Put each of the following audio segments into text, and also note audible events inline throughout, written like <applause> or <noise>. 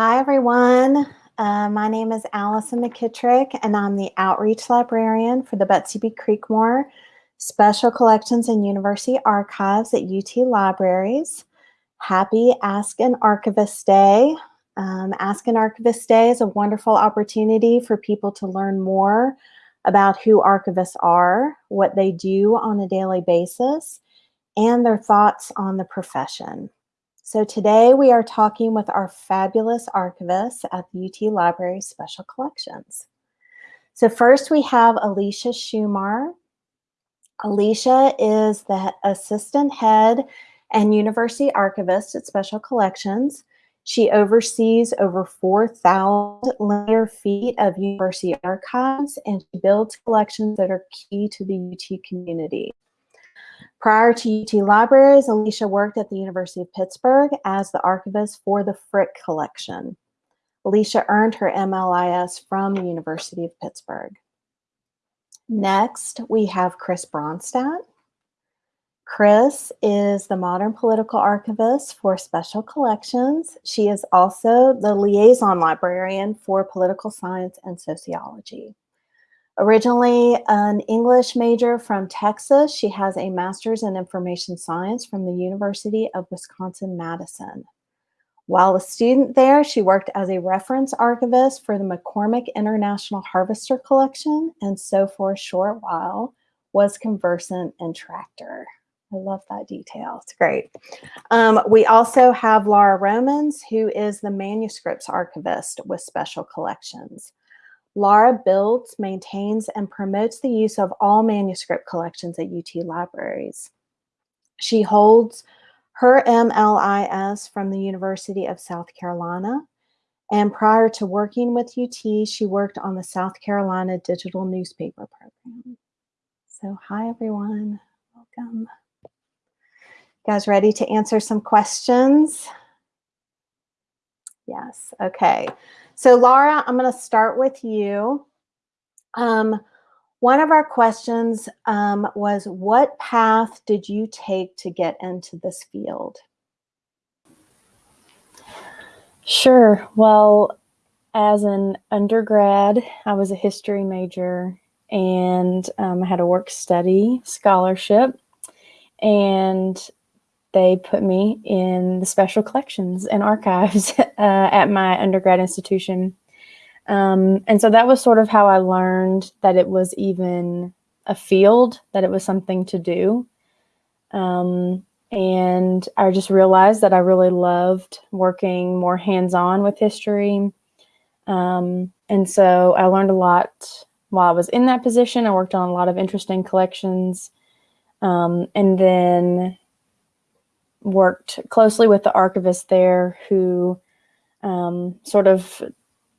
Hi, everyone. Uh, my name is Allison McKittrick, and I'm the Outreach Librarian for the Betsy B. Creekmore Special Collections and University Archives at UT Libraries. Happy Ask an Archivist Day. Um, Ask an Archivist Day is a wonderful opportunity for people to learn more about who archivists are, what they do on a daily basis, and their thoughts on the profession. So today we are talking with our fabulous archivists at the UT Library Special Collections. So first we have Alicia Shumar. Alicia is the assistant head and university archivist at Special Collections. She oversees over 4,000 linear feet of university archives and she builds collections that are key to the UT community. Prior to UT Libraries, Alicia worked at the University of Pittsburgh as the archivist for the Frick Collection. Alicia earned her MLIS from the University of Pittsburgh. Next, we have Chris Bronstad. Chris is the modern political archivist for Special Collections. She is also the liaison librarian for political science and sociology. Originally an English major from Texas, she has a master's in information science from the University of Wisconsin-Madison. While a student there, she worked as a reference archivist for the McCormick International Harvester Collection and so for a short while was conversant in Tractor. I love that detail. It's great. Um, we also have Laura Romans, who is the manuscripts archivist with Special Collections. Laura builds, maintains, and promotes the use of all manuscript collections at UT Libraries. She holds her MLIS from the University of South Carolina. And prior to working with UT, she worked on the South Carolina Digital Newspaper Program. So hi, everyone. Welcome. You guys ready to answer some questions? Yes, okay. So Laura, I'm going to start with you. Um, one of our questions um, was, what path did you take to get into this field? Sure. Well, as an undergrad, I was a history major and um, I had a work study scholarship. And they put me in the special collections and archives <laughs> uh, at my undergrad institution. Um, and so that was sort of how I learned that it was even a field, that it was something to do. Um, and I just realized that I really loved working more hands-on with history. Um, and so I learned a lot while I was in that position. I worked on a lot of interesting collections. Um, and then worked closely with the archivist there who um, sort of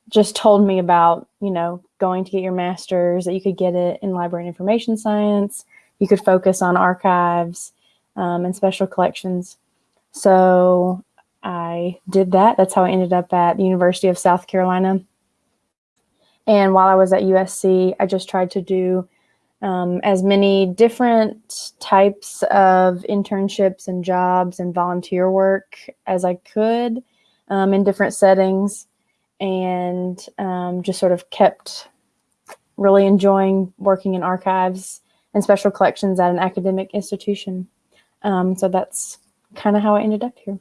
just told me about, you know, going to get your master's, that you could get it in library and information science. You could focus on archives um, and special collections. So I did that. That's how I ended up at the University of South Carolina. And while I was at USC, I just tried to do um, as many different types of internships and jobs and volunteer work as I could um, in different settings and um, just sort of kept really enjoying working in archives and special collections at an academic institution. Um, so that's kind of how I ended up here.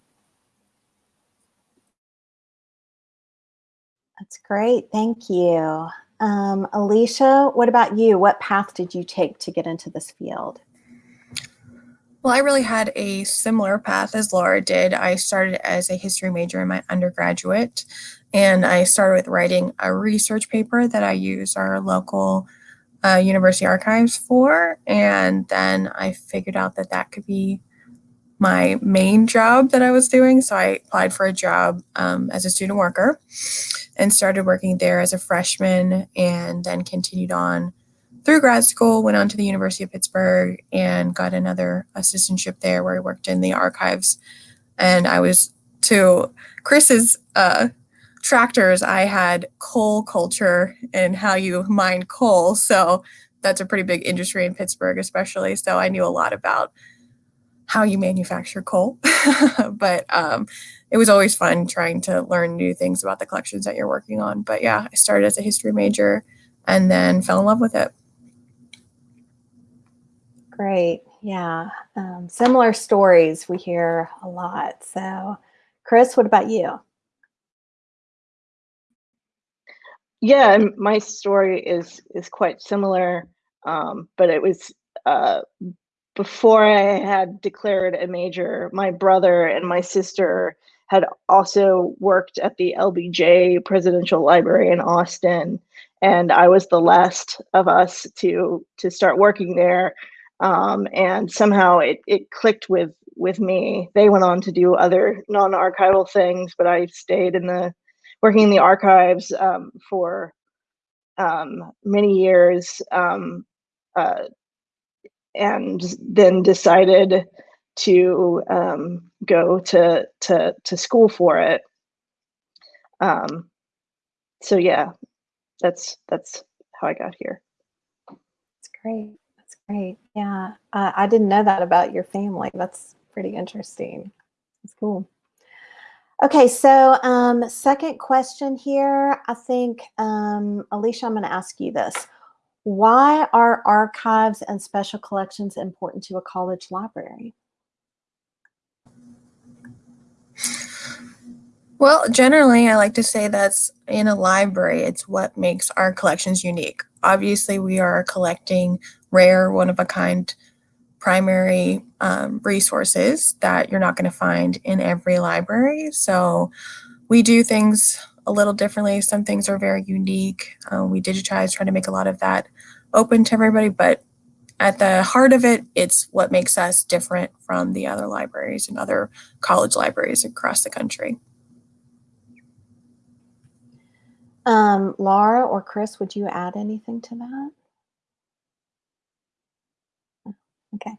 That's great. Thank you. Um, Alicia, what about you? What path did you take to get into this field? Well, I really had a similar path as Laura did. I started as a history major in my undergraduate, and I started with writing a research paper that I use our local uh, university archives for. And then I figured out that that could be my main job that I was doing. So I applied for a job um, as a student worker and started working there as a freshman and then continued on through grad school, went on to the University of Pittsburgh and got another assistantship there where I worked in the archives. And I was to Chris's uh, tractors, I had coal culture and how you mine coal. So that's a pretty big industry in Pittsburgh, especially. So I knew a lot about how you manufacture coal, <laughs> but um, it was always fun trying to learn new things about the collections that you're working on. But yeah, I started as a history major and then fell in love with it. Great. Yeah. Um, similar stories we hear a lot. So, Chris, what about you? Yeah, my story is is quite similar, um, but it was uh, before I had declared a major. My brother and my sister had also worked at the LBJ Presidential Library in Austin, and I was the last of us to to start working there. Um, and somehow it it clicked with with me. They went on to do other non-archival things, but I stayed in the working in the archives um, for um, many years um, uh, and then decided to um, go to, to, to school for it. Um, so yeah, that's, that's how I got here. That's great. That's great. Yeah. Uh, I didn't know that about your family. That's pretty interesting. That's cool. Okay, so um, second question here. I think, um, Alicia, I'm going to ask you this. Why are archives and special collections important to a college library? Well, generally, I like to say that's in a library, it's what makes our collections unique. Obviously, we are collecting rare, one of a kind primary um, resources that you're not going to find in every library. So we do things a little differently. Some things are very unique. Um, we digitize, trying to make a lot of that open to everybody, but at the heart of it, it's what makes us different from the other libraries and other college libraries across the country. Um, Laura or Chris, would you add anything to that? Okay.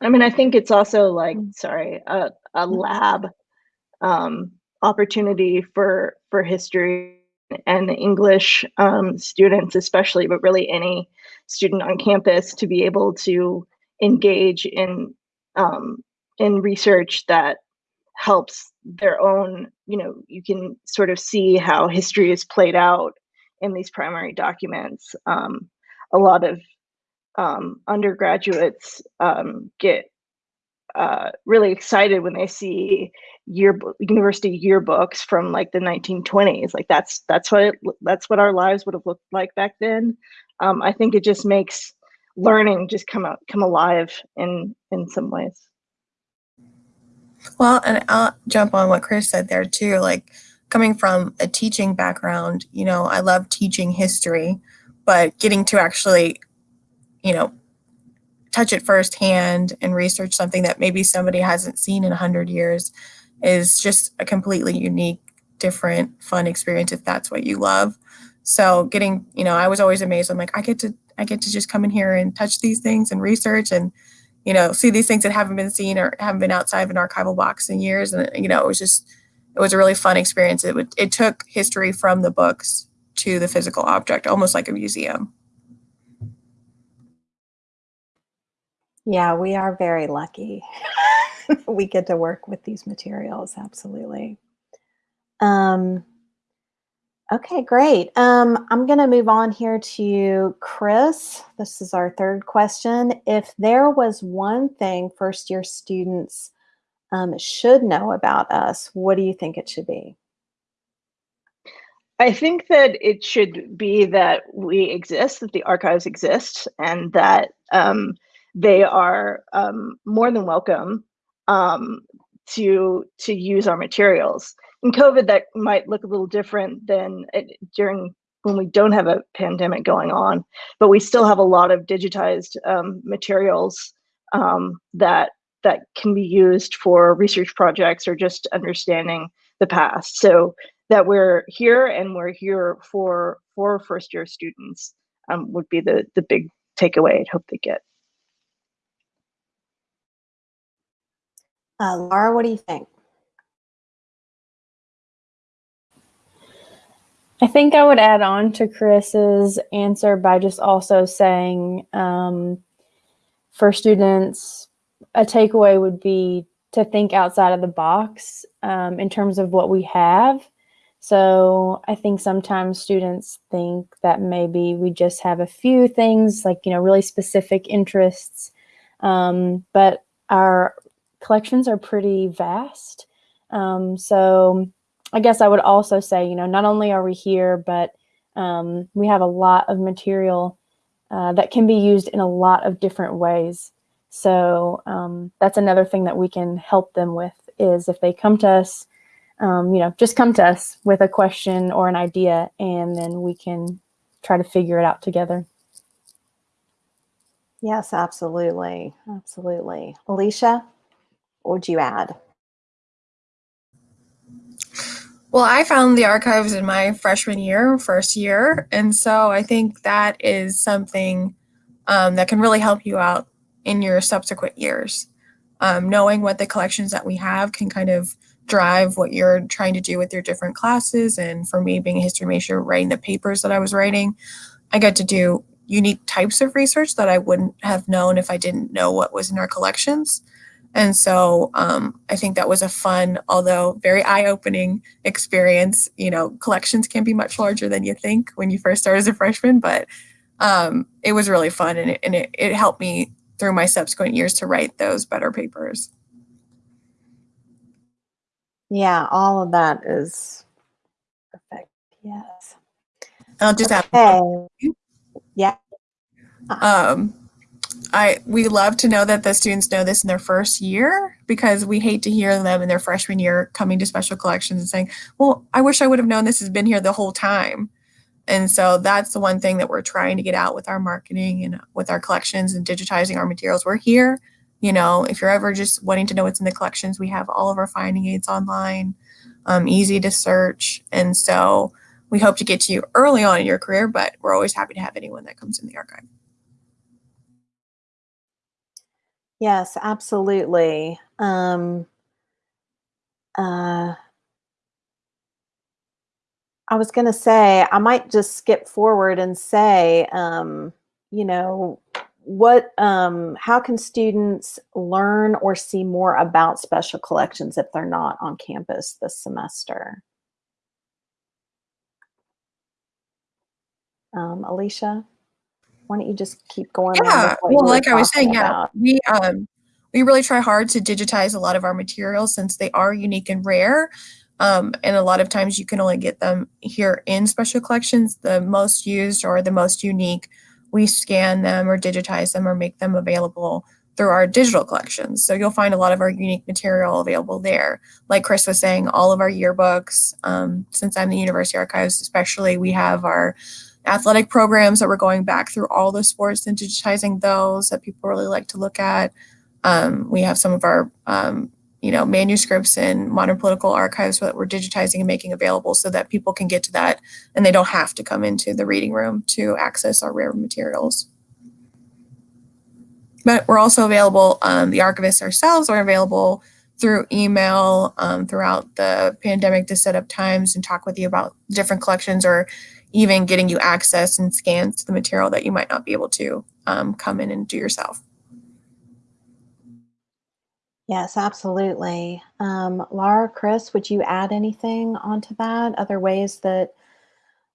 I mean, I think it's also like, mm. sorry, a, a lab um, opportunity for for history and English um, students, especially, but really any student on campus to be able to engage in um, in research that helps their own. You know, you can sort of see how history is played out in these primary documents. Um, a lot of um, undergraduates um, get uh, really excited when they see yearbook university yearbooks from like the 1920s. Like that's that's what it, that's what our lives would have looked like back then. Um, I think it just makes learning just come out come alive in in some ways. Well, and I'll jump on what Chris said there too. Like coming from a teaching background, you know, I love teaching history, but getting to actually you know, touch it firsthand and research something that maybe somebody hasn't seen in 100 years is just a completely unique, different, fun experience if that's what you love. So getting, you know, I was always amazed. I'm like, I get to, I get to just come in here and touch these things and research and, you know, see these things that haven't been seen or haven't been outside of an archival box in years. And, you know, it was just, it was a really fun experience. It would, it took history from the books to the physical object, almost like a museum. Yeah, we are very lucky. <laughs> we get to work with these materials, absolutely. Um, okay, great. Um, I'm going to move on here to Chris. This is our third question. If there was one thing first year students um, should know about us, what do you think it should be? I think that it should be that we exist, that the archives exist, and that um, they are um, more than welcome um, to to use our materials. In COVID, that might look a little different than it, during when we don't have a pandemic going on, but we still have a lot of digitized um, materials um, that that can be used for research projects or just understanding the past. So that we're here and we're here for for first year students um, would be the the big takeaway I'd hope they get. Uh, Laura, what do you think? I think I would add on to Chris's answer by just also saying um, for students, a takeaway would be to think outside of the box um, in terms of what we have. So I think sometimes students think that maybe we just have a few things like, you know, really specific interests. Um, but our collections are pretty vast. Um, so I guess I would also say, you know, not only are we here, but um, we have a lot of material uh, that can be used in a lot of different ways. So um, that's another thing that we can help them with is if they come to us, um, you know, just come to us with a question or an idea, and then we can try to figure it out together. Yes, absolutely. Absolutely. Alicia, what would you add? Well, I found the archives in my freshman year, first year. And so I think that is something um, that can really help you out in your subsequent years. Um, knowing what the collections that we have can kind of drive what you're trying to do with your different classes. And for me, being a history major, writing the papers that I was writing, I got to do unique types of research that I wouldn't have known if I didn't know what was in our collections. And so um, I think that was a fun, although very eye-opening experience. You know, collections can be much larger than you think when you first start as a freshman, but um, it was really fun and, it, and it, it helped me through my subsequent years to write those better papers. Yeah, all of that is perfect. Yes. I'll just add. Okay. Yeah. Um, I we love to know that the students know this in their first year because we hate to hear them in their freshman year coming to special collections and saying, "Well, I wish I would have known this has been here the whole time." And so that's the one thing that we're trying to get out with our marketing and with our collections and digitizing our materials. We're here, you know, if you're ever just wanting to know what's in the collections, we have all of our finding aids online, um, easy to search. And so we hope to get to you early on in your career, but we're always happy to have anyone that comes in the archive. Yes, absolutely. Um, uh, I was going to say, I might just skip forward and say, um, you know, what, um, how can students learn or see more about special collections if they're not on campus this semester? Um, Alicia? Why don't you just keep going? Yeah, well, like I was saying, about. yeah, we um we really try hard to digitize a lot of our materials since they are unique and rare. Um, and a lot of times you can only get them here in special collections. The most used or the most unique, we scan them or digitize them or make them available through our digital collections. So you'll find a lot of our unique material available there. Like Chris was saying, all of our yearbooks, um, since I'm the University Archives especially, we have our athletic programs that we're going back through all the sports and digitizing those that people really like to look at. Um, we have some of our, um, you know, manuscripts and modern political archives that we're digitizing and making available so that people can get to that and they don't have to come into the reading room to access our rare materials. But we're also available, um, the archivists ourselves are available through email um, throughout the pandemic to set up times and talk with you about different collections or even getting you access and scans to the material that you might not be able to um, come in and do yourself. Yes, absolutely. Um, Laura, Chris, would you add anything onto that? Other ways that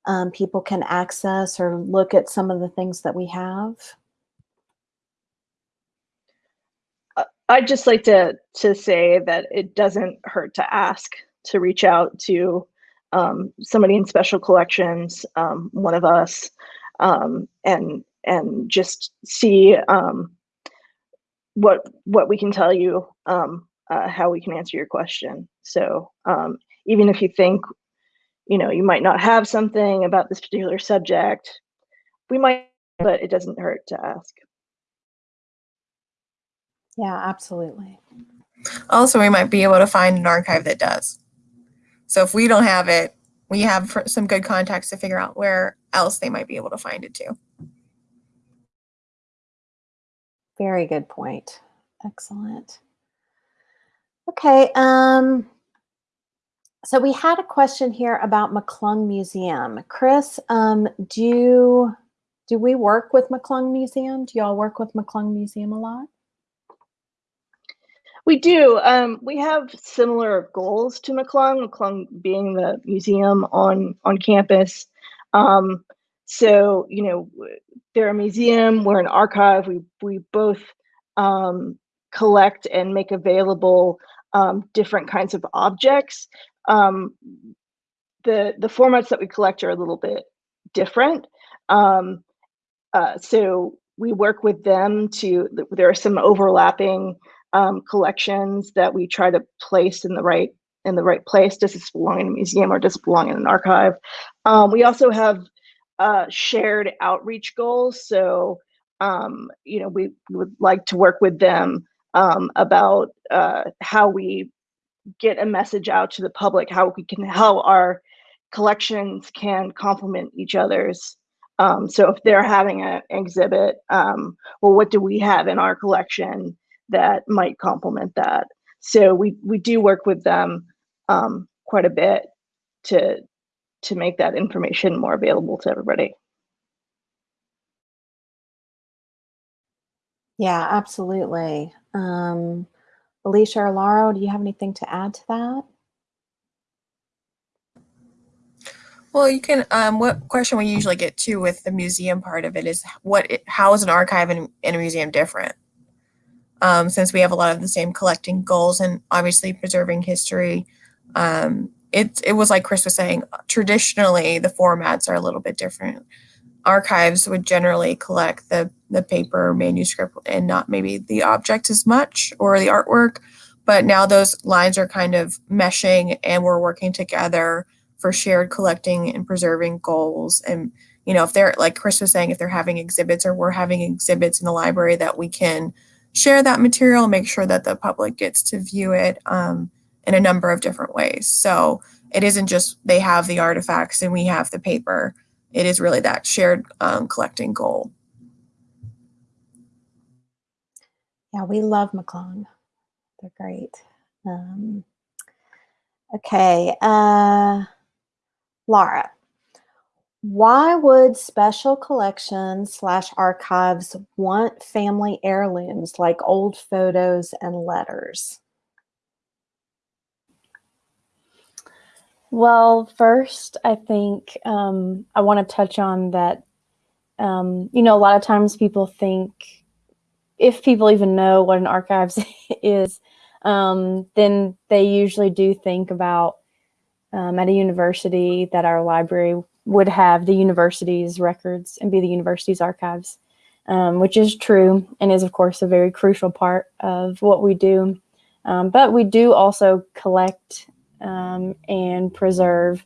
um, people can access or look at some of the things that we have? Uh, I'd just like to to say that it doesn't hurt to ask to reach out to um, somebody in special collections, um, one of us, um, and and just see um, what what we can tell you, um, uh, how we can answer your question. So um, even if you think, you know, you might not have something about this particular subject, we might, but it doesn't hurt to ask. Yeah, absolutely. Also, we might be able to find an archive that does. So if we don't have it, we have some good contacts to figure out where else they might be able to find it too. Very good point. Excellent. Okay. Um, so we had a question here about McClung Museum. Chris, um, do, do we work with McClung Museum? Do y'all work with McClung Museum a lot? We do. Um, we have similar goals to McClung, McClung being the museum on on campus. Um, so you know, they're a museum. We're an archive. We we both um, collect and make available um, different kinds of objects. Um, the the formats that we collect are a little bit different. Um, uh, so we work with them to. There are some overlapping um, collections that we try to place in the right in the right place. Does this belong in a museum or does it belong in an archive? Um, we also have uh, shared outreach goals. So, um, you know, we, would like to work with them um, about uh, how we get a message out to the public, how we can, how our collections can complement each other's. Um, so if they're having an exhibit, um, well, what do we have in our collection that might complement that? So we, we do work with them um, quite a bit to to make that information more available to everybody. Yeah, absolutely. Um, Alicia or Laura, do you have anything to add to that? Well, you can. Um, what question we usually get to with the museum part of it is what? It, how is an archive in, in a museum different? Um, since we have a lot of the same collecting goals and obviously preserving history, um, it, it was like Chris was saying, traditionally the formats are a little bit different. Archives would generally collect the, the paper manuscript and not maybe the object as much or the artwork. But now those lines are kind of meshing and we're working together for shared collecting and preserving goals. And, you know, if they're, like Chris was saying, if they're having exhibits or we're having exhibits in the library that we can share that material, make sure that the public gets to view it. Um, in a number of different ways. So it isn't just they have the artifacts and we have the paper. It is really that shared um, collecting goal. Yeah, we love McClung. They're great. Um, okay, uh, Laura, why would special collections slash archives want family heirlooms like old photos and letters? Well, first, I think um, I want to touch on that. Um, you know, a lot of times people think, if people even know what an archives <laughs> is, um, then they usually do think about um, at a university that our library would have the university's records and be the university's archives, um, which is true and is, of course, a very crucial part of what we do. Um, but we do also collect um, and preserve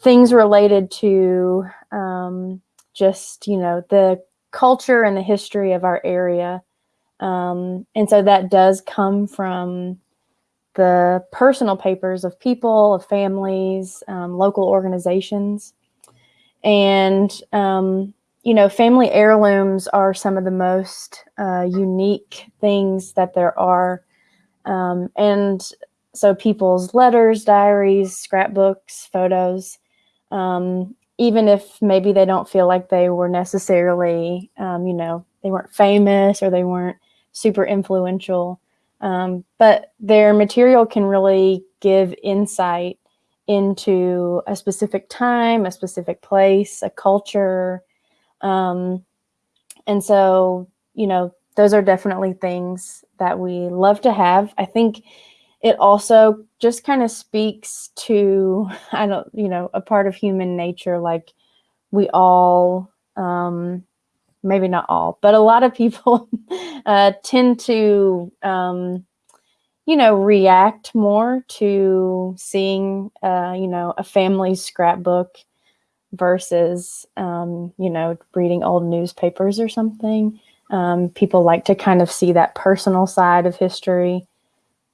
things related to um, just, you know, the culture and the history of our area. Um, and so that does come from the personal papers of people, of families, um, local organizations. And, um, you know, family heirlooms are some of the most uh, unique things that there are. Um, and so people's letters, diaries, scrapbooks, photos, um, even if maybe they don't feel like they were necessarily, um, you know, they weren't famous or they weren't super influential, um, but their material can really give insight into a specific time, a specific place, a culture. Um, and so, you know, those are definitely things that we love to have. I think it also just kind of speaks to <laughs> i don't you know a part of human nature like we all um maybe not all but a lot of people <laughs> uh tend to um you know react more to seeing uh you know a family scrapbook versus um you know reading old newspapers or something um people like to kind of see that personal side of history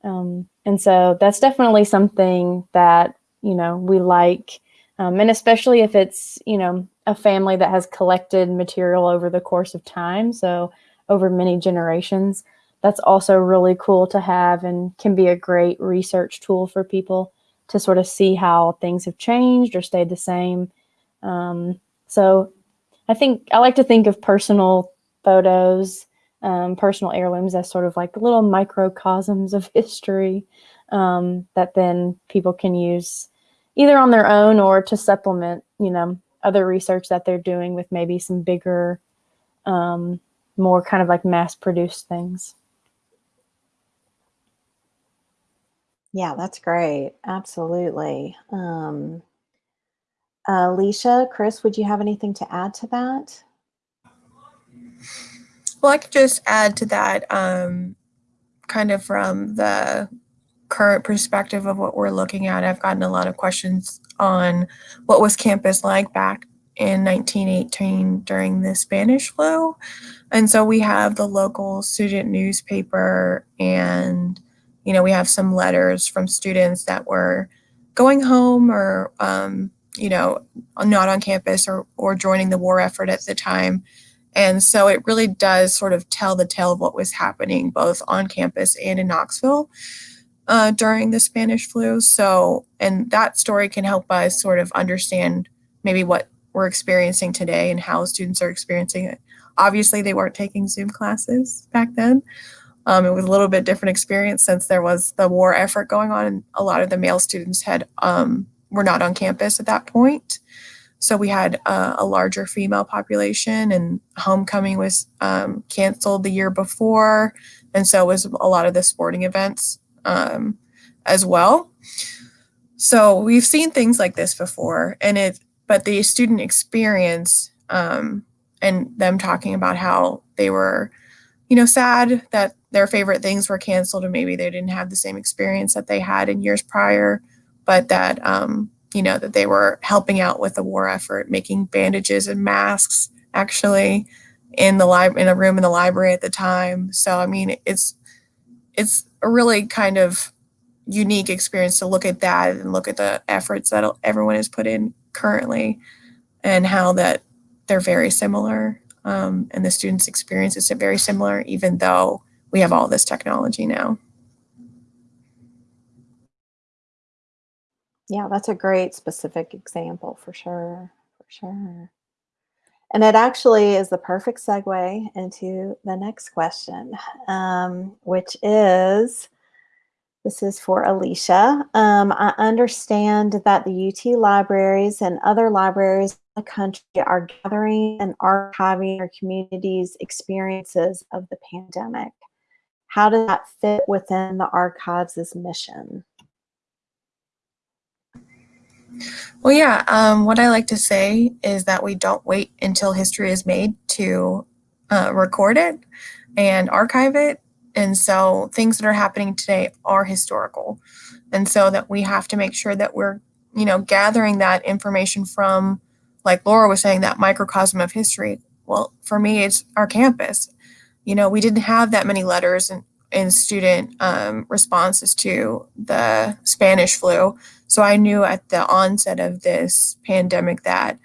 um and so that's definitely something that, you know, we like. Um, and especially if it's, you know, a family that has collected material over the course of time. So over many generations, that's also really cool to have and can be a great research tool for people to sort of see how things have changed or stayed the same. Um, so I think I like to think of personal photos um, personal heirlooms as sort of like little microcosms of <laughs> history um, that then people can use either on their own or to supplement, you know, other research that they're doing with maybe some bigger, um, more kind of like mass produced things. Yeah, that's great. Absolutely. Um, Alicia, Chris, would you have anything to add to that? Well, I could just add to that um, kind of from the current perspective of what we're looking at. I've gotten a lot of questions on what was campus like back in 1918 during the Spanish flu. And so we have the local student newspaper and you know, we have some letters from students that were going home or, um, you know, not on campus or, or joining the war effort at the time. And so it really does sort of tell the tale of what was happening both on campus and in Knoxville uh, during the Spanish flu. So, and that story can help us sort of understand maybe what we're experiencing today and how students are experiencing it. Obviously, they weren't taking Zoom classes back then. Um, it was a little bit different experience since there was the war effort going on, and a lot of the male students had um, were not on campus at that point. So we had uh, a larger female population, and homecoming was um, canceled the year before, and so was a lot of the sporting events um, as well. So we've seen things like this before, and it. But the student experience um, and them talking about how they were, you know, sad that their favorite things were canceled and maybe they didn't have the same experience that they had in years prior but that um, you know that they were helping out with the war effort making bandages and masks actually in the lib- in a room in the library at the time. So i mean it's it's a really kind of unique experience to look at that and look at the efforts that everyone has put in currently and how that they're very similar um, and the students experience is very similar even though we have all this technology now. Yeah, that's a great specific example for sure. For sure. And it actually is the perfect segue into the next question, um, which is this is for Alicia. Um, I understand that the UT libraries and other libraries in the country are gathering and archiving our community's experiences of the pandemic. How does that fit within the archives' mission? Well, yeah, um, what I like to say is that we don't wait until history is made to uh, record it and archive it. And so things that are happening today are historical. And so that we have to make sure that we're, you know, gathering that information from, like Laura was saying, that microcosm of history. Well, for me, it's our campus you know, we didn't have that many letters and, and student um, responses to the Spanish flu. So I knew at the onset of this pandemic that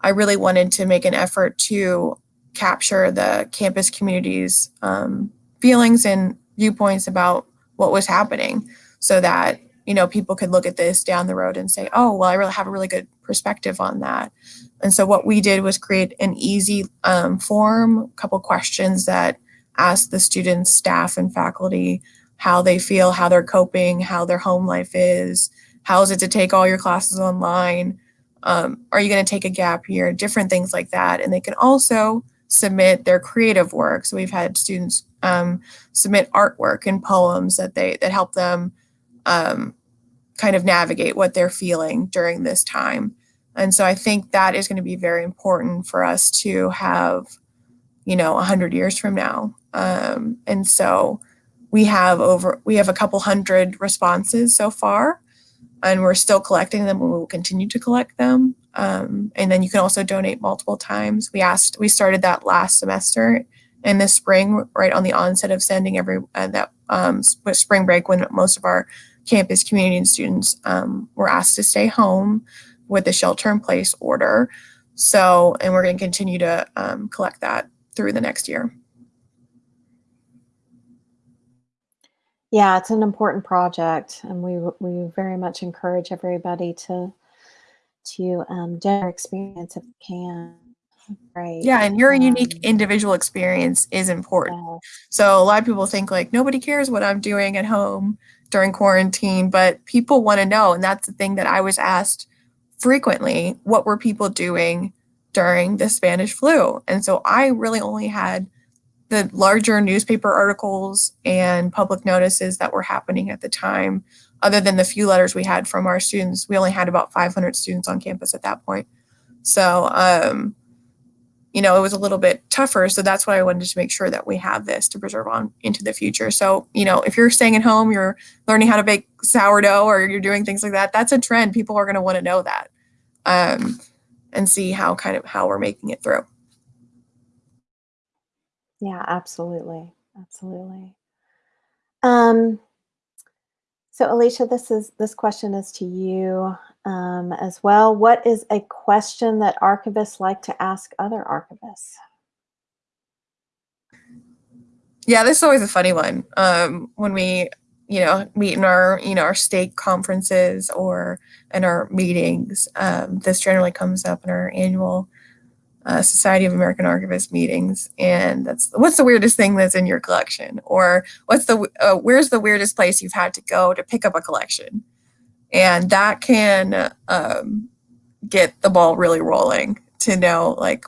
I really wanted to make an effort to capture the campus community's um, feelings and viewpoints about what was happening so that you know people could look at this down the road and say oh well i really have a really good perspective on that and so what we did was create an easy um, form, a couple questions that ask the students, staff, and faculty how they feel, how they're coping, how their home life is, how is it to take all your classes online, um, are you going to take a gap year, different things like that. And they can also submit their creative work. So we've had students um, submit artwork and poems that they that help them um, kind of navigate what they're feeling during this time. And so I think that is going to be very important for us to have, you know, 100 years from now. Um, and so we have over, we have a couple hundred responses so far, and we're still collecting them and we will continue to collect them. Um, and then you can also donate multiple times. We asked, we started that last semester in the spring, right on the onset of sending every, uh, that um, spring break when most of our campus community and students um, were asked to stay home with the shelter in place order. So, and we're going to continue to um, collect that through the next year. Yeah, it's an important project, and we we very much encourage everybody to to um, their experience if they can. Right. Yeah, and your unique Um, individual experience is important. yeah. So a lot of people think like nobody cares what I'm doing at home during quarantine, but people want to know. And that's the thing that I was asked frequently. What were people doing during the Spanish flu? And so I really only had the larger newspaper articles and public notices that were happening at the time. Other than the few letters we had from our students, we only had about 500 students on campus at that point. So, um, you know, it was a little bit tougher. So that's why I wanted to make sure that we have this to preserve on into the future. So, you know, if you're staying at home, you're learning how to bake sourdough or you're doing things like that, that's a trend. People are going to want to know that um, and see how kind of how we're making it through. Yeah, absolutely. Absolutely. Um, so Alicia, this is this question is to you um, as well. What is a question that archivists like to ask other archivists? Yeah, this is always a funny one. Um, when we, you know, meet in our, you know, our state conferences or in our meetings, um, this generally comes up in our annual uh, Society of American Archivists meetings. And that's what's the weirdest thing that's in your collection, or what's the uh, where's the weirdest place you've had to go to pick up a collection, and that can um, get the ball really rolling to know like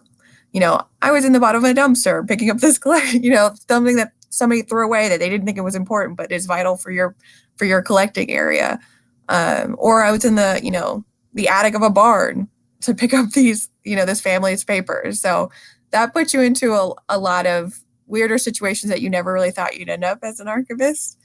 you know, I was in the bottom of a dumpster picking up this collection, <laughs> you know, something that somebody threw away that they didn't think it was important, but is vital for your for your collecting area. Um, or I was in the, you know, the attic of a barn to pick up these, you know, this family's papers. So that puts you into a, a lot of weirder situations that you never really thought you'd end up as an archivist.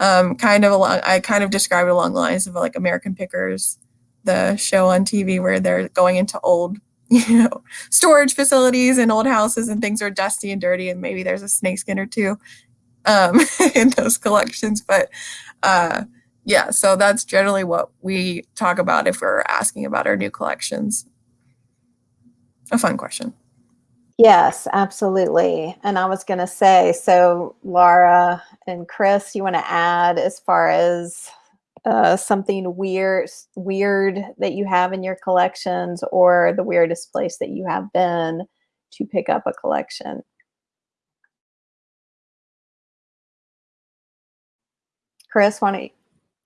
Um, kind of along, I kind of describe it along the lines of like American Pickers, the show on TV where they're going into old <laughs> you know, storage facilities and old houses and things are dusty and dirty and maybe there's a snakeskin or two um, <laughs> in those collections. But uh, yeah, so that's generally what we talk about if we're asking about our new collections. A fun question. Yes, absolutely. And I was going to say, so Laura and Chris, you want to add as far as uh, something weird, weird that you have in your collections, or the weirdest place that you have been to pick up a collection? Chris, want to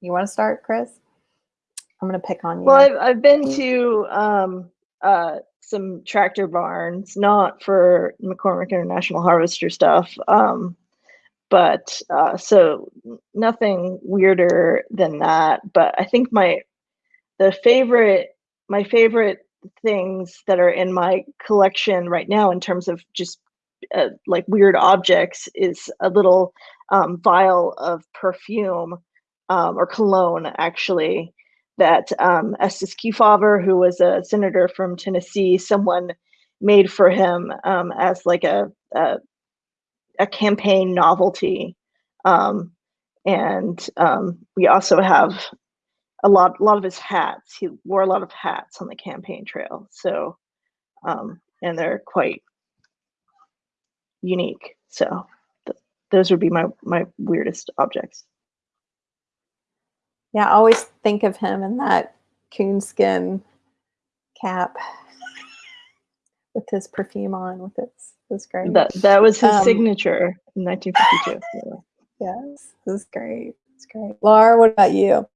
you want to start, Chris? I'm going to pick on you. Well, I've, I've been to um, uh, some tractor barns, not for McCormick International Harvester stuff, um, but uh, so nothing weirder than that. But I think my the favorite my favorite things that are in my collection right now in terms of just uh, like weird objects is a little um, vial of perfume um, or cologne actually that um, Estes Kefauver, who was a senator from Tennessee, someone made for him um, as like a, a, a campaign novelty. Um, and um, we also have a lot, a lot of his hats. He wore a lot of hats on the campaign trail. So, um, and they're quite unique. So, th- those would be my my weirdest objects. Yeah, I always think of him in that coonskin cap <laughs> with his perfume on with its this great. That that was his Um, signature in 1952. <laughs> Yeah. yes, this is great. It's great. Laura, what about you?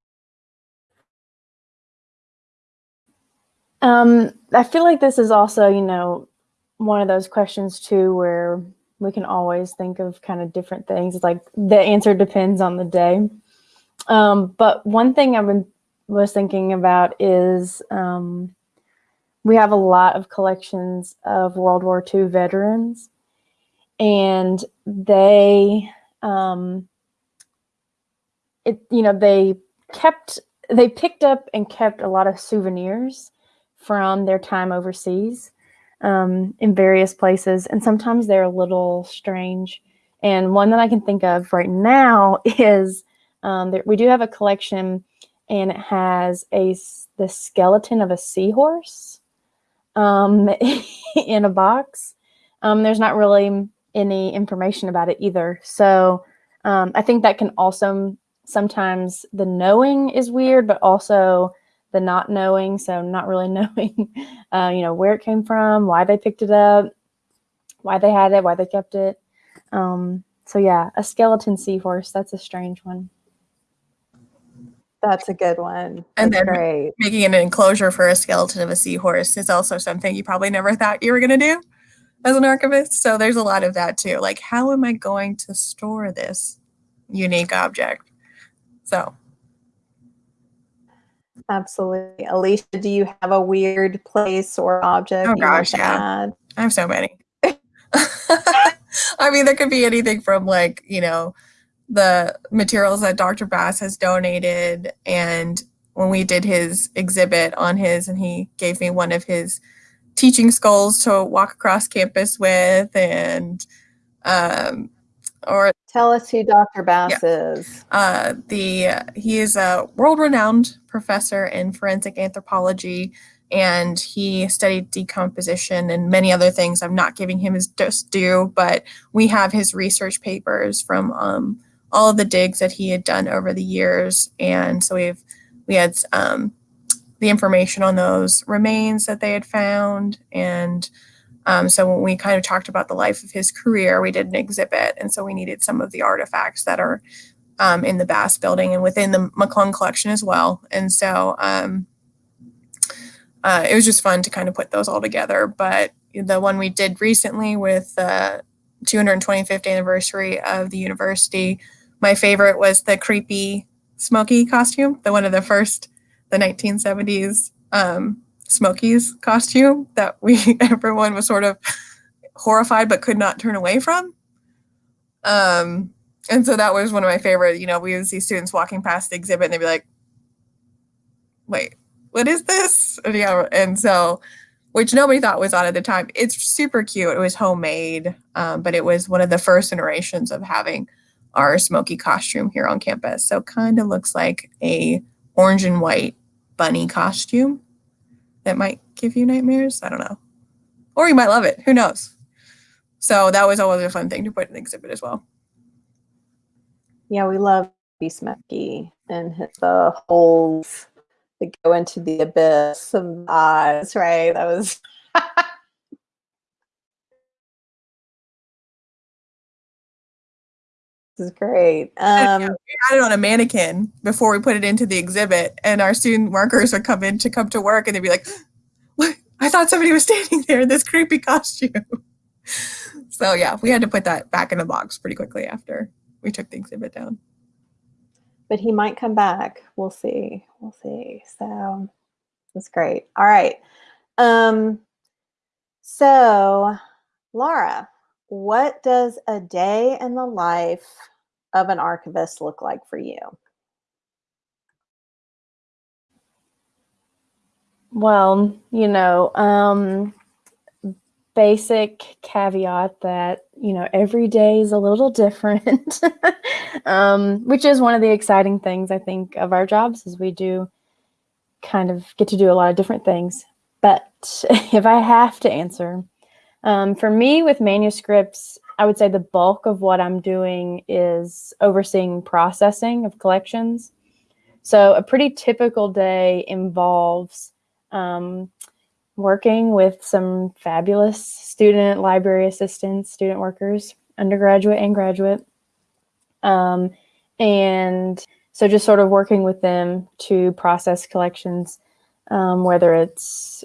Um, I feel like this is also, you know, one of those questions too where we can always think of kind of different things. It's like the answer depends on the day. Um, but one thing I've been was thinking about is um, we have a lot of collections of World War II veterans, and they, um, it you know, they kept they picked up and kept a lot of souvenirs from their time overseas um, in various places, and sometimes they're a little strange. And one that I can think of right now <laughs> is um, we do have a collection, and it has a the skeleton of a seahorse um, <laughs> in a box. Um, there's not really any information about it either, so um, I think that can also sometimes the knowing is weird, but also the not knowing, so not really <laughs> knowing, uh, you know, where it came from, why they picked it up, why they had it, why they kept it. Um, so yeah, a skeleton seahorse. That's a strange one. That's a good one. And That's then- great. Making an enclosure for a skeleton of a seahorse is also something you probably never thought you were going to do as an archivist. So there's a lot of that too. Like, how am I going to store this unique object? So Absolutely. Alicia, do you have a weird place or object Oh, gosh, yeah. add? I have so many. <laughs> <laughs> I mean, there could be anything from like, you know, the materials that Dr. Bass has donated. And when we did his exhibit on his, and he gave me one of his teaching skulls to walk across campus with, and, um, or Tell us who Dr. Bass is. uh, the he is a world-renowned professor in forensic anthropology, and he studied decomposition and many other things. I'm not giving him his just due, but we have his research papers from um, all of the digs that he had done over the years, and so we've we had um, the information on those remains that they had found, and um, so when we kind of talked about the life of his career, we did an exhibit, and so we needed some of the artifacts that are um, in the Bass building and within the McClung collection as well. And so um, uh, it was just fun to kind of put those all together. But the one we did recently with the 225th anniversary of the university, my favorite was the creepy Smokey costume, the one of the first, the 1970s um, Smokies costume that we <laughs> everyone was sort of horrified but could not turn away from. Um, and so that was one of my favorite. You know, we would see students walking past the exhibit and they'd be like, "Wait, what is this?" And, yeah, and so, which nobody thought was odd at the time. It's super cute. It was homemade, um, but it was one of the first iterations of having our Smokey costume here on campus. So kind of looks like a orange and white bunny costume that might give you nightmares. I don't know. Or you might love it. Who knows? So that was always a fun thing to put in the exhibit as well. Yeah, we love B. Smokey and the holes that go into the abyss of eyes, right? That was <laughs> this is great. Um, we had it on a mannequin before we put it into the exhibit, and our student workers would come in to come to work, and they'd be like, "What? I thought somebody was <laughs> standing there in this creepy costume." <laughs> so yeah, we had to put that back in the box pretty quickly after we took the exhibit down. but he might come back. We'll see. We'll see. So that's great. All right. Um, so Laura, what does a day in the life of an archivist look like for you? Well, you know, um, basic caveat that, you know, every day is a little different, <laughs> um, which is one of the exciting things I think of our jobs is we do kind of get to do a lot of different things. But <laughs> if I have to answer, um, for me with manuscripts, I would say the bulk of what I'm doing is overseeing processing of collections. So a pretty typical day involves um, working with some fabulous student library assistants, student workers, undergraduate and graduate. Um, and so just sort of working with them to process collections, um, whether it's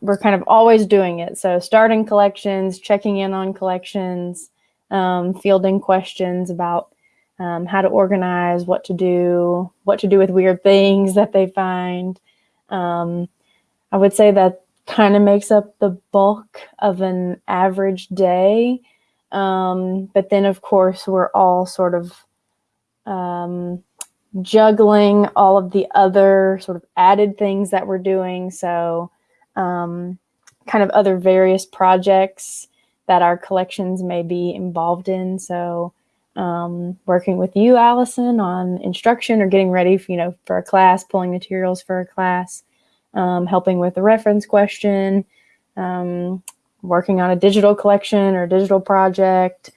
we're kind of always doing it. So starting collections, checking in on collections, um, fielding questions about um, how to organize, what to do, what to do with weird things that they find. Um, I would say that kind of makes up the bulk of an average day. Um, but then, of course, we're all sort of um, juggling all of the other sort of added things that we're doing. So, um, kind of other various projects that our collections may be involved in. So, um, working with you, Allison, on instruction or getting ready, for, you know, for a class, pulling materials for a class, um, helping with the reference question, um, working on a digital collection or digital project,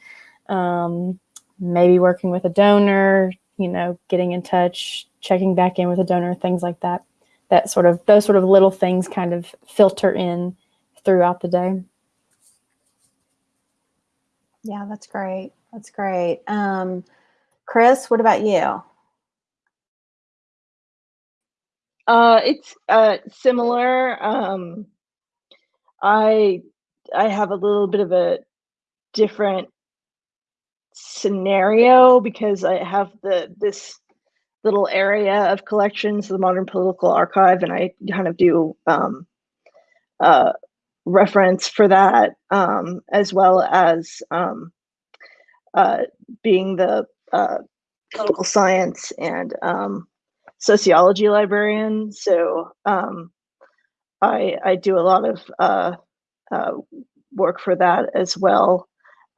um, maybe working with a donor, you know, getting in touch, checking back in with a donor, things like that. That sort of those sort of little things kind of filter in throughout the day. Yeah, that's great. That's great. Um, Chris, what about you? Uh, it's uh, similar. Um, I I have a little bit of a different scenario because I have the this little area of collections, the Modern Political Archive, and I kind of do um, uh, reference for that, um, as well as um, uh, being the uh, political science and um, sociology librarian. So um, I, I do a lot of uh, uh, work for that as well.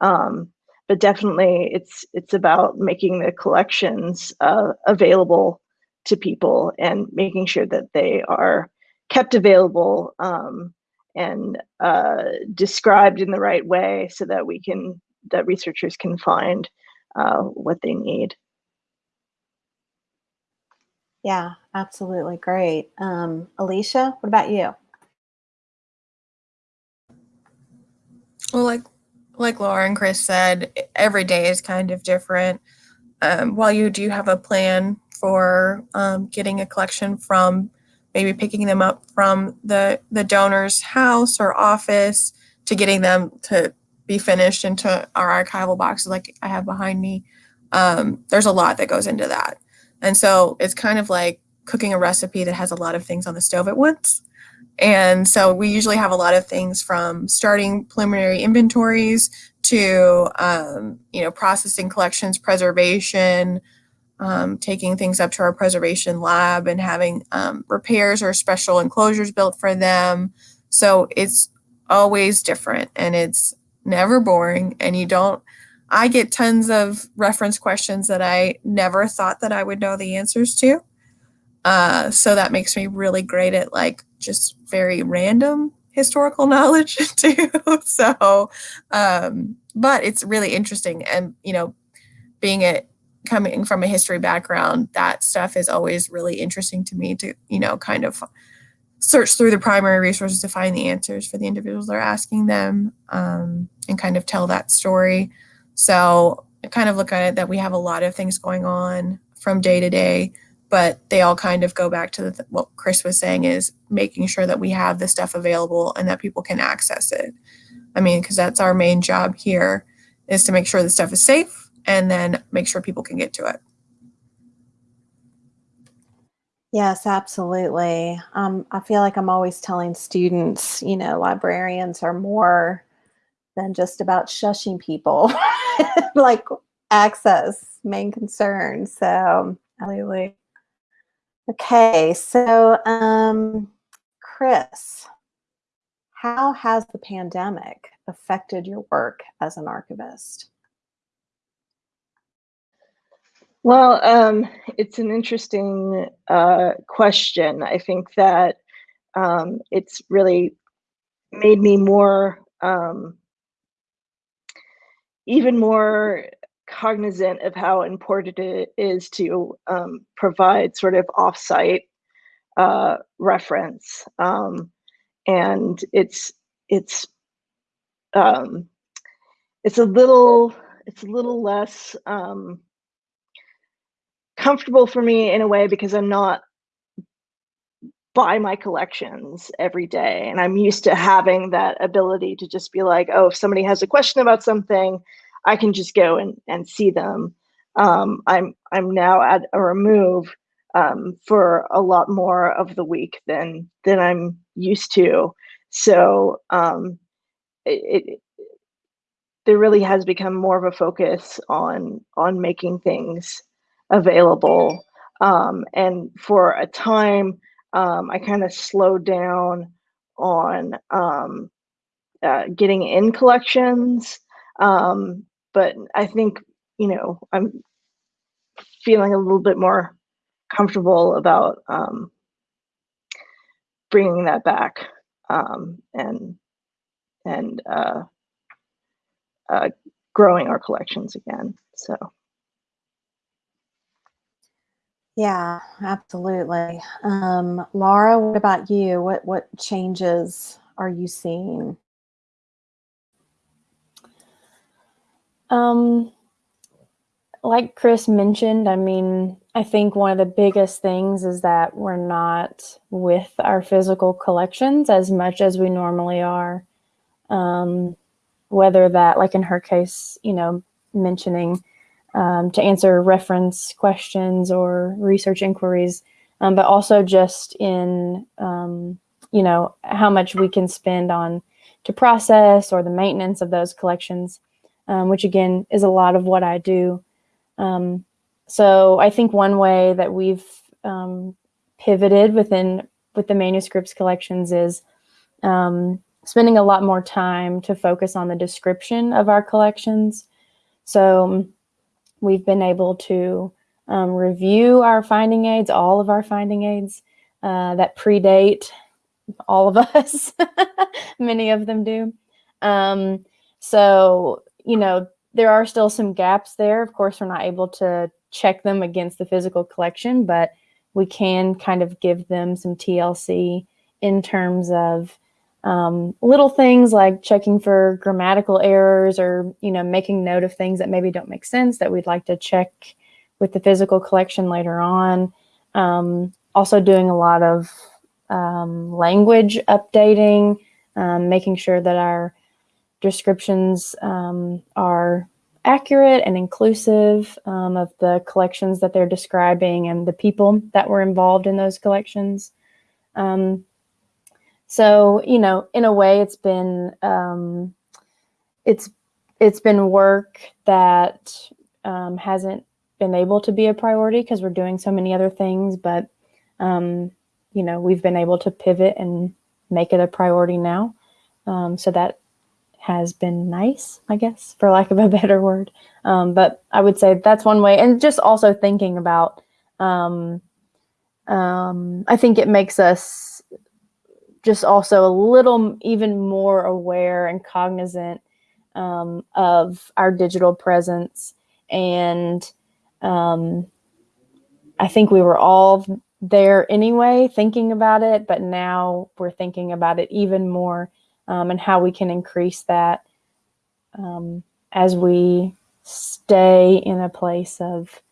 Um, but definitely it's it's about making the collections uh, available to people and making sure that they are kept available um, and uh, described in the right way so that we can that researchers can find uh, what they need. Yeah, absolutely. Great. Um, Alicia, what about you? Well, like like Laura and Chris said, every day is kind of different. Um, while you do have a plan for um, getting a collection from maybe picking them up from the the donor's house or office to getting them to be finished into our archival boxes like I have behind me. Um, there's a lot that goes into that. And so it's kind of like cooking a recipe that has a lot of things on the stove at once. And so we usually have a lot of things from starting preliminary inventories to, um, you know, processing collections, preservation, um, taking things up to our preservation lab and having um, repairs or special enclosures built for them. So it's always different and it's never boring. And you don't, I get tons of reference questions that I never thought that I would know the answers to. Uh, so that makes me really great at like just very random historical <laughs> knowledge <laughs> too. so, um, but it's really interesting. And, you know, being it coming from a history background, that stuff is always really interesting to me to, you know, kind of search through the primary resources to find the answers for the individuals they're asking them um, and kind of tell that story. So I kind of look at it that we have a lot of things going on from day to day but they all kind of go back to the, what Chris was saying is making sure that we have the stuff available and that people can access it. I mean, because that's our main job here is to make sure the stuff is safe and then make sure people can get to it. Yes, absolutely. Um, I feel like I'm always telling students, you know, librarians are more than just about shushing people, <laughs> like access, main concern. So, absolutely. Okay, so um, Chris, how has the pandemic affected your work as an archivist? Well, um, it's an interesting uh, question. I think that um, it's really made me more, um, even more cognizant of how important it is to um, provide sort of offsite uh, reference, um, and it's it's um, it's a little it's a little less um, comfortable for me in a way because I'm not by my collections every day and i'm used to having that ability to just be like oh if somebody has a question about something I can just go and, and see them. Um, I'm I'm now at a remove um, for a lot more of the week than than I'm used to. So um, it, it there really has become more of a focus on on making things available. Um, and for a time, um, I kind of slowed down on um, uh, getting in collections um, but I think you know I'm feeling a little bit more comfortable about um, bringing that back um, and and uh, uh, growing our collections again. So. Yeah, absolutely. Um, Laura, what about you? What what changes are you seeing? Um, like Chris mentioned, I mean, I think one of the biggest things is that we're not with our physical collections as much as we normally are. Um, whether that, like in her case, you know, mentioning um, to answer reference questions or research inquiries, um, but also just in, um, you know, how much we can spend on to process or the maintenance of those collections, um, which again is a lot of what I do. Um, so I think one way that we've um, pivoted within with the manuscripts collections is um, spending a lot more time to focus on the description of our collections. So we've been able to um, review our finding aids, all of our finding aids uh, that predate all of <laughs> us. Many of them do. Um, so, you know, there are still some gaps there. Of course, we're not able to check them against the physical collection, but we can kind of give them some TLC in terms of um, little things like checking for grammatical errors or, you know, making note of things that maybe don't make sense that we'd like to check with the physical collection later on. Um, also doing a lot of um, language updating, um, making sure that our descriptions um, are accurate and inclusive um, of the collections that they're describing and the people that were involved in those collections. Um, so, you know, in a way, it's been um, it's it's been work that um, hasn't been able to be a priority because we're doing so many other things, but um, you know, we've been able to pivot and make it a priority now. Um, so that has been nice, I guess, for lack of a <laughs> better word. Um, but I would say that's one way. And just also thinking about, um, um, I think it makes us just also a little even more aware and cognizant um, of our digital presence. And um, I think we were all there anyway, thinking about it, but now we're thinking about it even more um, and how we can increase that um, as we stay in a place of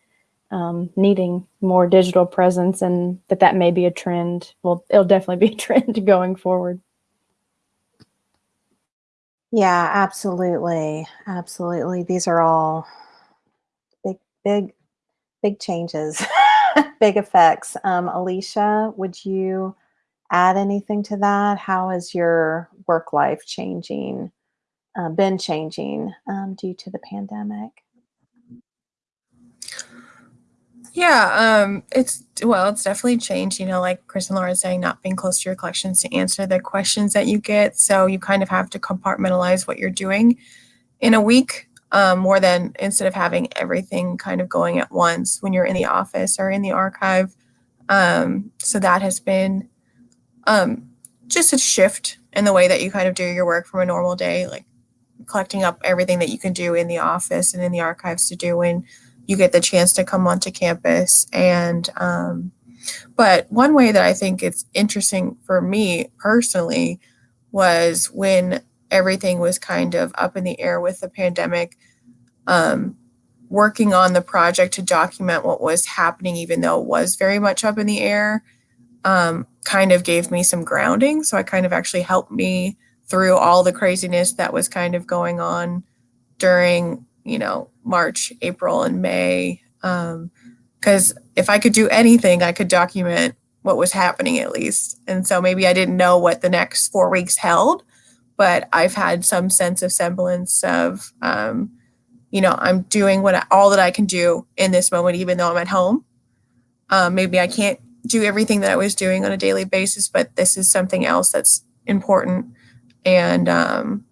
um, needing more digital presence and that that may be a trend. Well, it'll definitely be a <laughs> trend going forward. Yeah, absolutely. Absolutely. These are all big, big, big changes, <laughs> big effects. Um, Alicia, would you add anything to that? How is your work life changing, uh, been changing um, due to the pandemic? Yeah, um, it's well, it's definitely changed. You know, like Chris and Laura saying, not being close to your collections to answer the questions that you get. So you kind of have to compartmentalize what you're doing in a week, um, more than instead of having everything kind of going at once when you're in the office or in the archive. Um, so that has been um, just a shift in the way that you kind of do your work from a normal day, like collecting up everything that you can do in the office and in the archives to do when you get the chance to come onto campus. And, um, but one way that I think it's interesting for me personally was when everything was kind of up in the air with the pandemic, um, working on the project to document what was happening, even though it was very much up in the air um, kind of gave me some grounding. So it kind of actually helped me through all the craziness that was kind of going on during, you know, March, April, and May. Because um, if I could do anything, I could document what was happening at least. And so maybe I didn't know what the next four weeks held, but I've had some sense of semblance of, um, you know, I'm doing what I, all that I can do in this moment, even though I'm at home. Um, maybe I can't do everything that I was doing on a daily basis, but this is something else that's important and um,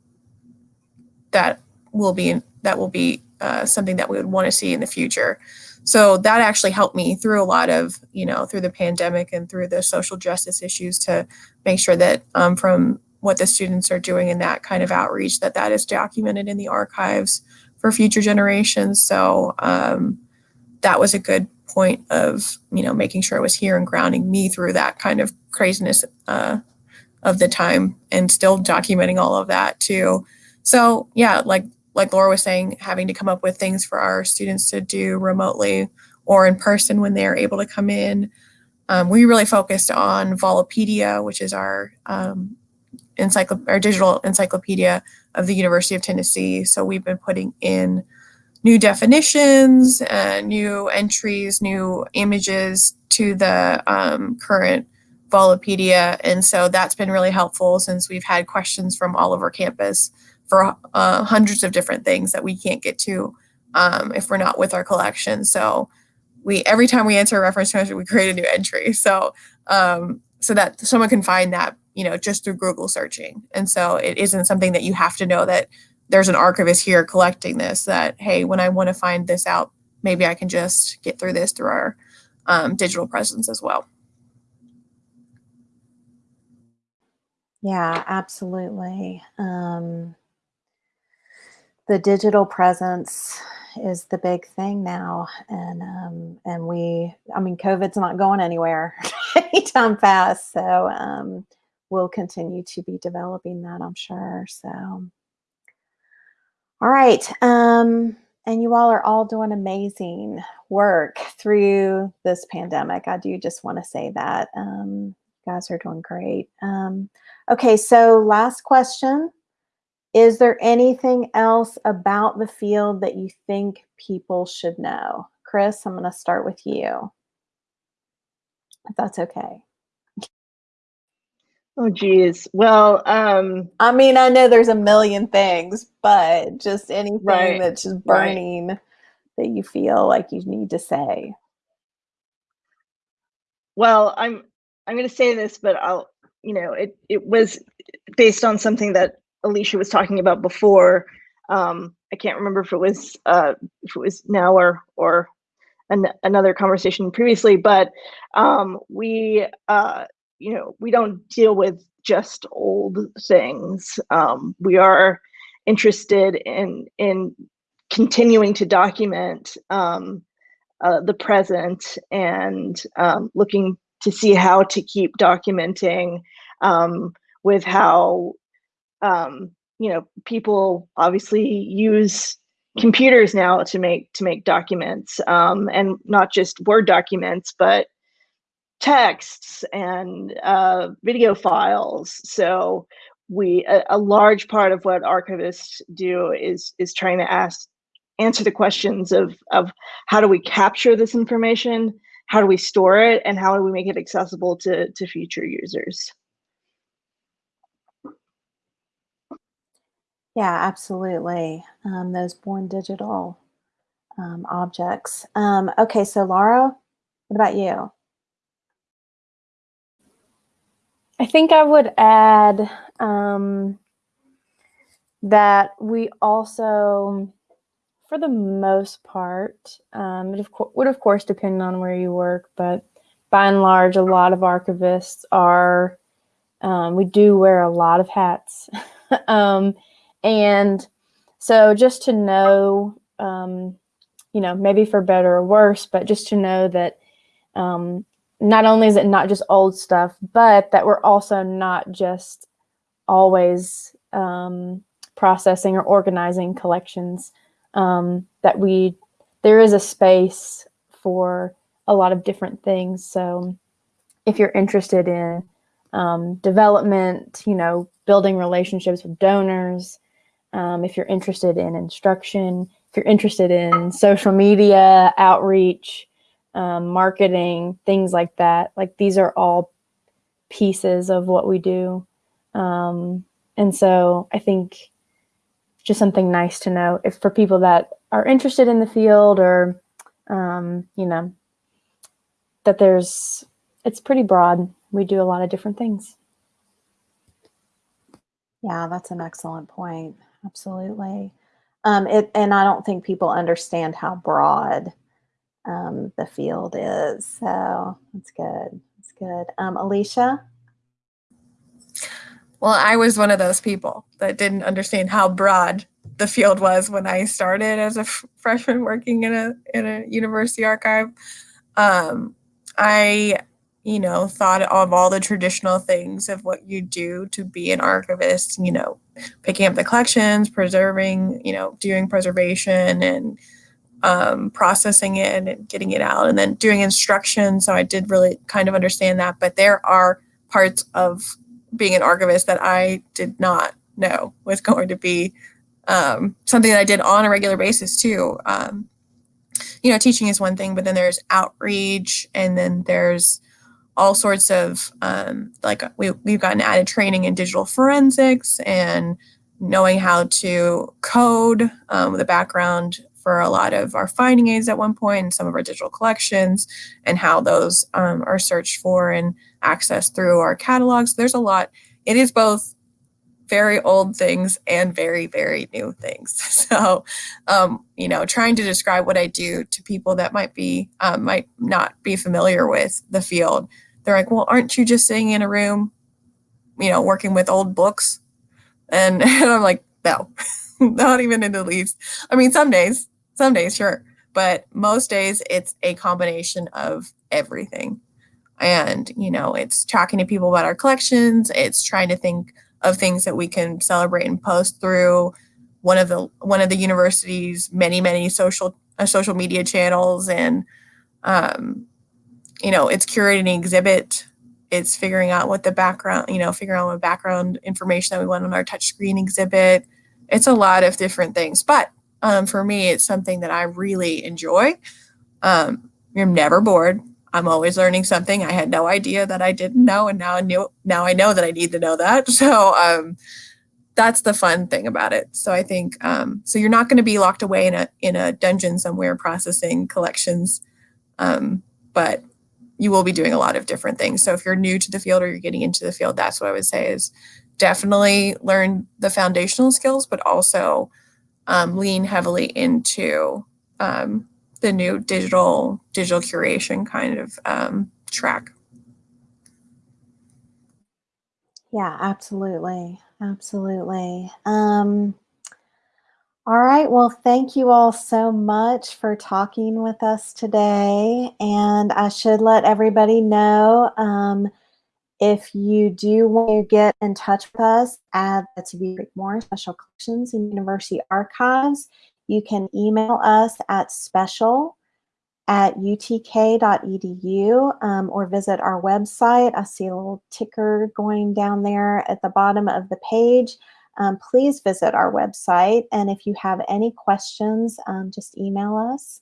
that will be that will be uh, something that we would want to see in the future. So that actually helped me through a lot of, you know, through the pandemic and through the social justice issues to make sure that um, from what the students are doing in that kind of outreach, that that is documented in the archives for future generations. So um, that was a good point of you know making sure I was here and grounding me through that kind of craziness uh, of the time and still documenting all of that too. So yeah, like like Laura was saying, having to come up with things for our students to do remotely or in person when they're able to come in. Um, we really focused on Volopedia, which is our um, our digital encyclopedia of the University of Tennessee. So we've been putting in new definitions, uh, new entries, new images to the um, current Volopedia. And so that's been really helpful since we've had questions from all over campus for uh, hundreds of different things that we can't get to um, if we're not with our collection. So we every time we answer a reference question, we create a new entry. So um, so that someone can find that you know just through Google searching. And so it isn't something that you have to know that there's an archivist here collecting this. That hey, when I want to find this out, maybe I can just get through this through our um, digital presence as well. Yeah, absolutely. Um, the digital presence is the big thing now, and um, and we, I mean, COVID's not going anywhere <laughs> anytime fast, so um, we'll continue to be developing that, I'm sure. So, all right, um, and you all are all doing amazing work through this pandemic. I do just want to say that um, you guys are doing great. Um, Okay, so last question. Is there anything else about the field that you think people should know? Chris, I'm going to start with you, if that's okay. Oh, geez. Well, um, I mean, I know there's a million things, but just anything Right, that's just right. burning that you feel like you need to say. well, I'm I'm going to say this, but I'll you know it it was based on something that Alicia was talking about before. Um, I can't remember if it was uh, if it was now or or an, another conversation previously, but um, we uh, you know we don't deal with just old things. Um, we are interested in in continuing to document um, uh, the present and um, looking to see how to keep documenting um, with how um, you know people obviously use computers now to make to make documents um, and not just word documents but texts and uh, video files so we a, a large part of what archivists do is is trying to ask answer the questions of of how do we capture this information how do we store it and how do we make it accessible to to future users Yeah, absolutely. Um, those born digital um, objects. Um, okay, so Laura, what about you? I think I would add um, that we also, for the most part, um, it of would of course depend on where you work, but by and large, a lot of archivists are, um, we do wear a lot of hats. <laughs> um, and so just to know, um, you know, maybe for better or worse, but just to know that um, not only is it not just old stuff, but that we're also not just always um, processing or organizing collections. Um, that we there is a space for a lot of different things. So if you're interested in um, development, you know, building relationships with donors, um, if you're interested in instruction, if you're interested in social media outreach, um, marketing, things like that. Like these are all pieces of what we do. Um, and so I think just something nice to know if for people that are interested in the field or, um, you know, that there's, it's pretty broad. We do a lot of different things. Yeah, that's an excellent point. Absolutely. Um, it, and I don't think people understand how broad um, the field is. So that's good. That's good. Um, Alicia? Well, I was one of those people that didn't understand how broad the field was when I started as a freshman working in a in a university archive. Um, I, you know, thought of all the traditional things of what you do to be an archivist. You know, picking up the collections, preserving, you know, doing preservation and um, processing it and getting it out, and then doing instruction. So I did really kind of understand that. But there are parts of being an archivist that I did not know was <laughs> going to be um, something that I did on a regular basis too. Um, you know, teaching is one thing, but then there's outreach, and then there's all sorts of um, like we we've gotten added training in digital forensics and knowing how to code um, with a background for a lot of our finding aids at one point and some of our digital collections and how those um, are searched for and accessed through our catalogs. There's a lot. It is both very old things and very very new things <laughs> so um, you know trying to describe what i do to people that might be um, might not be familiar with the field they're like well aren't you just sitting in a room you know working with old books and, and <laughs> i'm like no <laughs> <laughs> not even in the least. I mean some days some days sure but most days it's a combination of everything. And you know it's talking to people about our collections. It's trying to think of things that we can celebrate and post through one of the one of the university's many many social uh, social media channels. And um, you know it's curating an exhibit. It's figuring out what the background you know figuring out what background information that we want on our touchscreen exhibit it's a lot of different things but um, for me it's something that i really enjoy um, you're never bored I'm always learning something. I had no idea that I didn't know, and now I knew. Now I know that I need to know that. <laughs> So um, that's the fun thing about it. So I think um, so. You're not going to be locked away in a in a dungeon somewhere processing collections, um, but you will be doing a lot of different things. So if you're new to the field or you're getting into the field, that's what I would say is definitely learn the foundational skills, but also um, lean heavily into um, the new digital digital curation kind of um, track. Yeah, absolutely. Absolutely. Um, all right. Well, thank you all so much for talking with us today. And I should let everybody know um, if you do want to get in touch with us at the Creekmore Special Collections and University Archives, you can email us at special at utk.edu um, or visit our website. I see a little ticker going down there at the bottom of the page. Um, please visit our website. And if you have any questions, um, just email us.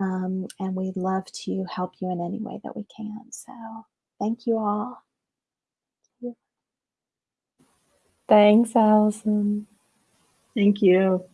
Um, and we'd love to help you in any way that we can. So thank you all. Thanks, Allison. Thank you.